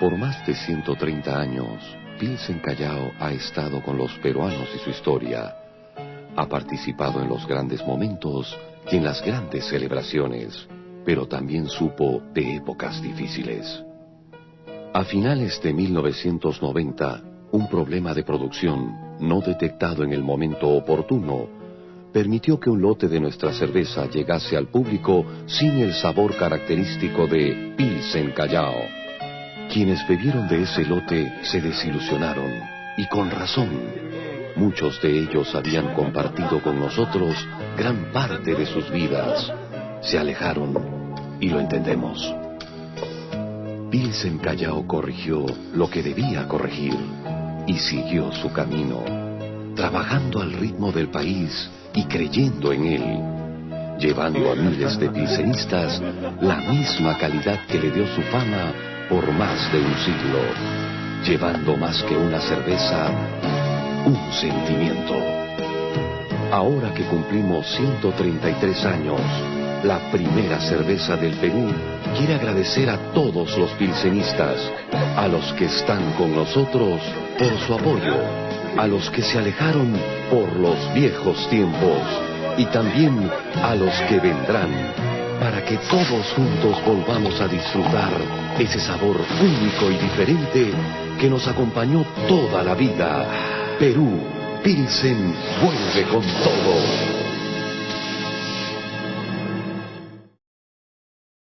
Por más de 130 años, Pilsen Callao ha estado con los peruanos y su historia. Ha participado en los grandes momentos y en las grandes celebraciones, pero también supo de épocas difíciles. A finales de 1990, un problema de producción, no detectado en el momento oportuno, permitió que un lote de nuestra cerveza llegase al público sin el sabor característico de Pilsen Callao. Quienes bebieron de ese lote se desilusionaron, y con razón. Muchos de ellos habían compartido con nosotros gran parte de sus vidas. Se alejaron, y lo entendemos. Pilsen Callao corrigió lo que debía corregir y siguió su camino, trabajando al ritmo del país y creyendo en él, llevando a miles de pilsenistas la misma calidad que le dio su fama por más de un siglo, llevando más que una cerveza, un sentimiento. Ahora que cumplimos 133 años, la primera cerveza del Perú quiere agradecer a todos los pilsenistas, a los que están con nosotros por su apoyo, a los que se alejaron por los viejos tiempos y también a los que vendrán, para que todos juntos volvamos a disfrutar ese sabor único y diferente que nos acompañó toda la vida. Perú, Pilsen vuelve con todo.